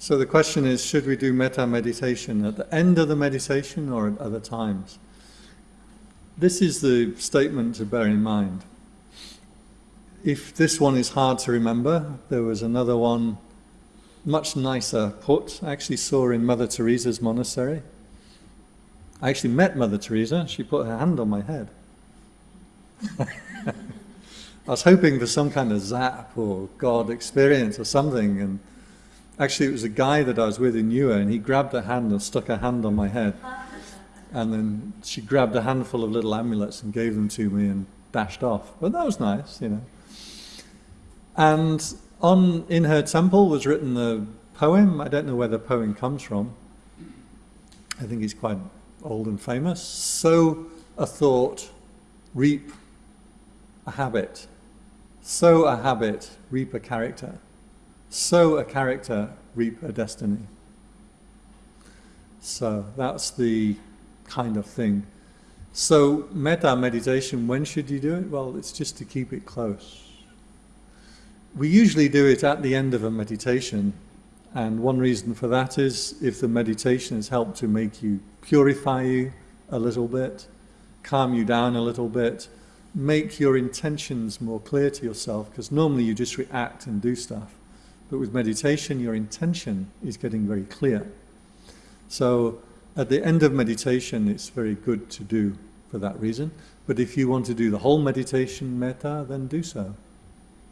So the question is, should we do metta meditation at the end of the meditation or at other times? This is the statement to bear in mind. If this one is hard to remember, there was another one much nicer put. I actually saw in Mother Teresa's monastery. I actually met Mother Teresa. She put her hand on my head. I was hoping for some kind of zap or God experience or something, and actually it was a guy that I was with in Niue, and he grabbed a hand and stuck a hand on my head. And then she grabbed a handful of little amulets and gave them to me and dashed off. But that was nice, you know. And on in her temple was written the poem. I don't know where the poem comes from. I think it's quite old and famous. Sow a thought, reap a habit. Sow a habit, reap a character. Sow a character, reap a destiny. So that's the kind of thing. So metta meditation, when should you do it? Well, it's just to keep it close. We usually do it at the end of a meditation, and one reason for that is if the meditation has helped to make you purify you a little bit, calm you down a little bit, make your intentions more clear to yourself, because normally you just react and do stuff. But with meditation, your intention is getting very clear. So at the end of meditation, it's very good to do for that reason. But if you want to do the whole meditation metta, then do so.